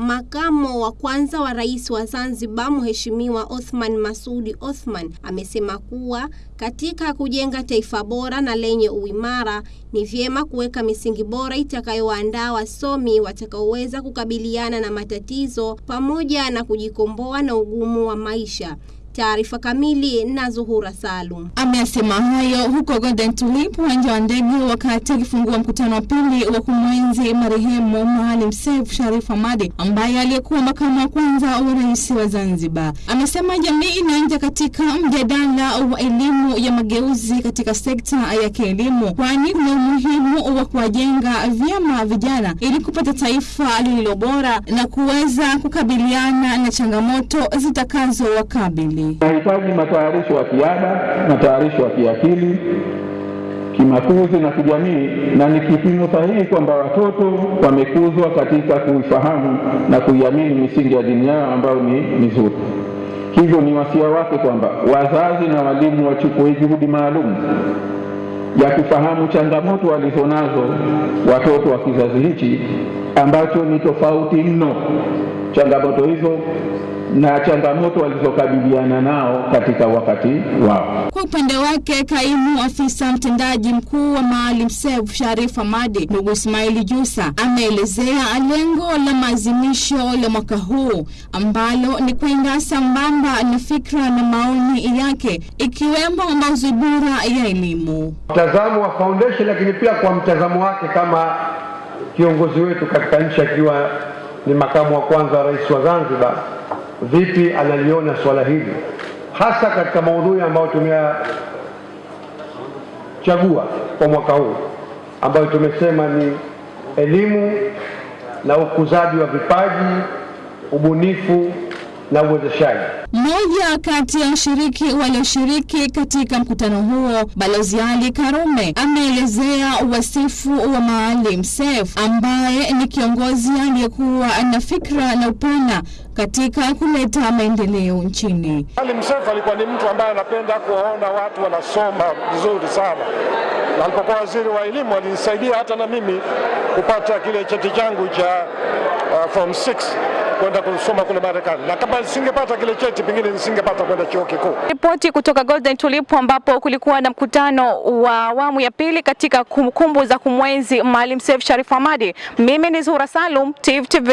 Makamo wa kwanza wa rais wa Zanzibar Mheshimiwa Othman Masudi Othman amesema kuwa katika kujenga taifa bora na lenye uimara ni vyema kuweka misingi bora itakayowaandaa wasomi watakaoweza kukabiliana na matatizo pamoja na kujikomboa na ugumu wa maisha. Taarifa kamili na Zuhura Salum. Amesema hayo huko Golden Tulip, uwanja wa ndege, wakati akifungua mkutano wa pili wa kumwenzi marehemu Maalim Seif Sharif Hamad ambaye aliyekuwa makamu wa kwanza wa rais wa Zanzibar. Amesema jamii inaanja katika mjadala wa elimu ya mageuzi katika sekta ya kielimu, kwani kuna umuhimu wa kuwajenga vyema vijana ili kupata taifa lililo bora na kuweza kukabiliana na changamoto zitakazowakabili. Nahitaji matayarisho ya kiada, matayarisho ya kiakili, kimakuzi na kijamii, na ni kipimo sahihi kwamba watoto wamekuzwa katika kuifahamu na kuiamini misingi ya dini yao ambayo ni mizuri. Hivyo ni wasia wake kwamba wazazi na walimu wachukue juhudi maalum ya kufahamu changamoto walizonazo watoto wa kizazi hichi ambacho ni tofauti mno, changamoto hizo na changamoto walizokabiliana nao katika wakati wao. Kwa upande wake, kaimu afisa mtendaji mkuu wa Maalim Seif Sharif amadi ndugu Ismaili Jusa ameelezea lengo la maazimisho la mwaka huu ambalo ni kwenda sambamba na fikra na maoni yake ikiwemo maudhui bora ya elimu. Mtazamo wa foundation, lakini pia kwa mtazamo wake kama kiongozi wetu katika nchi akiwa ni makamu wa kwanza wa rais wa Zanzibar vipi analiona swala hili? Hasa katika maudhui ambayo tumeyachagua kwa mwaka huu ambayo tumesema ni elimu na ukuzaji wa vipaji, ubunifu na uwezeshaji. Mmoja kati ya washiriki walioshiriki katika mkutano huo, Balozi Ali Karume, ameelezea wasifu wa Maalim Seif ambaye ni kiongozi aliyekuwa na fikra na upana katika kuleta maendeleo nchini. Maalim Seif alikuwa ni mtu ambaye anapenda kuwaona watu wanasoma vizuri sana, na alipokuwa waziri wa elimu alinisaidia hata na mimi kupata kile cheti changu cha uh, form 6 kwenda kusoma kule Marekani, na kama nisingepata kile cheti pengine nisingepata kwenda chuo kikuu. Ripoti kutoka Golden Tulip ambapo kulikuwa na mkutano wa awamu ya pili katika kumbukumbu za kumwenzi Maalim Seif Sharif Hamad. Mimi ni Zuhura Salum, Tifu TV.